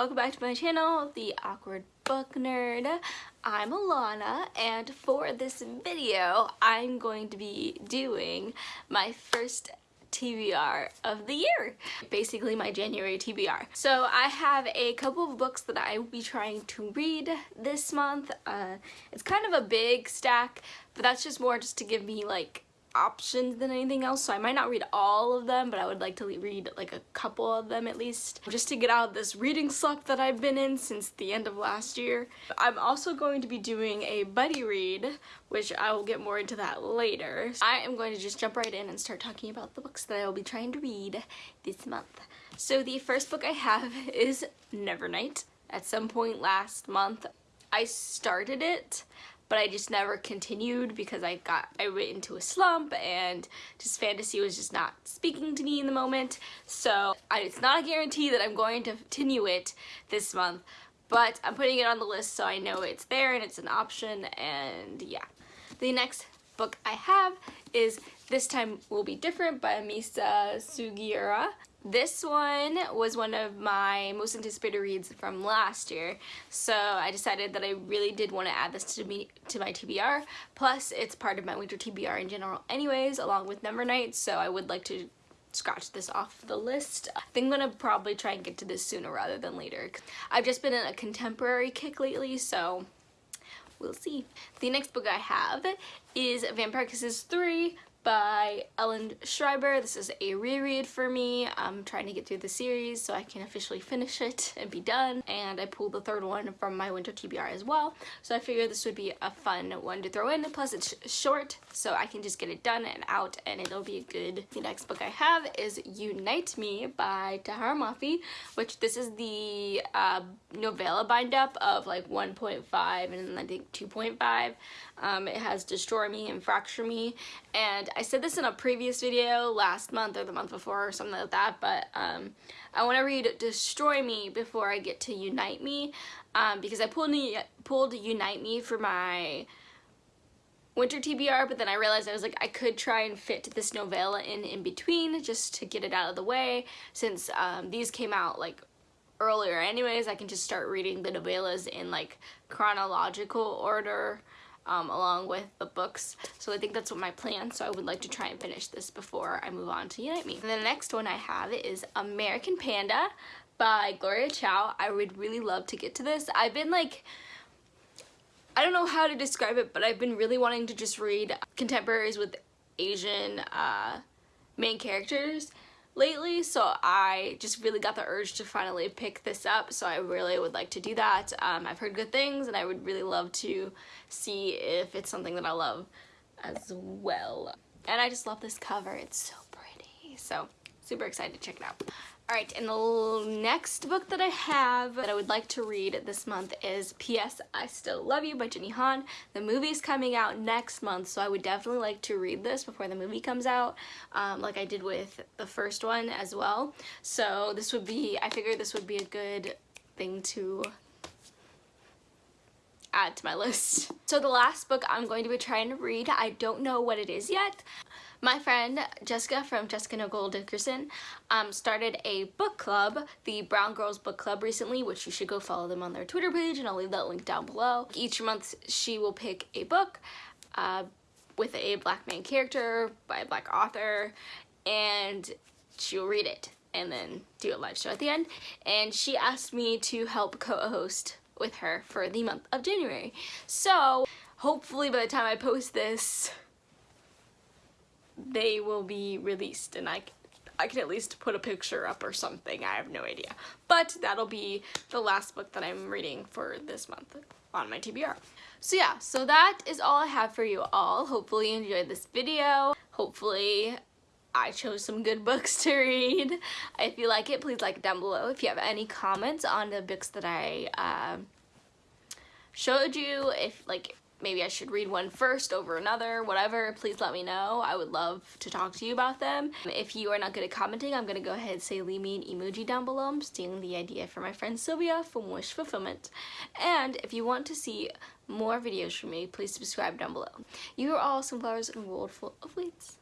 welcome back to my channel, The Awkward Book Nerd. I'm Alana, and for this video, I'm going to be doing my first TBR of the year. Basically my January TBR. So I have a couple of books that I will be trying to read this month. Uh, it's kind of a big stack, but that's just more just to give me like options than anything else so I might not read all of them but I would like to read like a couple of them at least just to get out of this reading slump that I've been in since the end of last year. I'm also going to be doing a buddy read which I will get more into that later. I am going to just jump right in and start talking about the books that I will be trying to read this month. So the first book I have is Nevernight. At some point last month I started it but I just never continued because I got I went into a slump and just fantasy was just not speaking to me in the moment so I, it's not a guarantee that I'm going to continue it this month but I'm putting it on the list so I know it's there and it's an option and yeah. The next book I have is This Time Will Be Different by Misa Sugiura. This one was one of my most anticipated reads from last year, so I decided that I really did want to add this to me to my TBR. Plus, it's part of my winter TBR in general anyways, along with Nevernight, so I would like to scratch this off the list. I think I'm gonna probably try and get to this sooner rather than later. I've just been in a contemporary kick lately, so we'll see. The next book I have is Vampire Kisses 3 by Ellen Schreiber. This is a reread for me. I'm trying to get through the series so I can officially finish it and be done. And I pulled the third one from my winter TBR as well. So I figured this would be a fun one to throw in. Plus it's short so I can just get it done and out and it'll be a good. The next book I have is Unite Me by Tahereh Mafi, which this is the uh, novella bind up of like 1.5 and I think 2.5. Um, it has Destroy Me and Fracture Me and I said this in a previous video last month or the month before or something like that, but um, I want to read Destroy Me before I get to Unite Me um, because I pulled, pulled Unite Me for my winter TBR, but then I realized I was like, I could try and fit this novella in in between just to get it out of the way. Since um, these came out like earlier anyways, I can just start reading the novellas in like chronological order um, along with the books. So I think that's what my plan. So I would like to try and finish this before I move on to Unite Me. And the next one I have is American Panda by Gloria Chao. I would really love to get to this. I've been like, I don't know how to describe it, but I've been really wanting to just read contemporaries with Asian uh, main characters lately so I just really got the urge to finally pick this up so I really would like to do that. Um, I've heard good things and I would really love to see if it's something that I love as well. And I just love this cover. It's so pretty. So super excited to check it out. Alright, and the next book that I have that I would like to read this month is P.S. I Still Love You by Jenny Han. The movie's coming out next month, so I would definitely like to read this before the movie comes out, um, like I did with the first one as well. So this would be, I figured this would be a good thing to add to my list. So the last book I'm going to be trying to read, I don't know what it is yet. My friend Jessica from Jessica Nicole Dickerson um, started a book club, the Brown Girls Book Club recently, which you should go follow them on their Twitter page and I'll leave that link down below. Each month she will pick a book uh, with a black main character by a black author and she'll read it and then do a live show at the end. And she asked me to help co-host with her for the month of January. So hopefully by the time I post this, they will be released and I, I can at least put a picture up or something. I have no idea. But that'll be the last book that I'm reading for this month on my TBR. So yeah, so that is all I have for you all. Hopefully you enjoyed this video. Hopefully I chose some good books to read. If you like it, please like it down below. If you have any comments on the books that I uh, showed you, if like maybe I should read one first over another, whatever, please let me know. I would love to talk to you about them. If you are not good at commenting, I'm gonna go ahead and say leave me an emoji down below. I'm stealing the idea from my friend Sylvia from Wish Fulfillment. And if you want to see more videos from me, please subscribe down below. You are all sunflowers in a world full of weeds.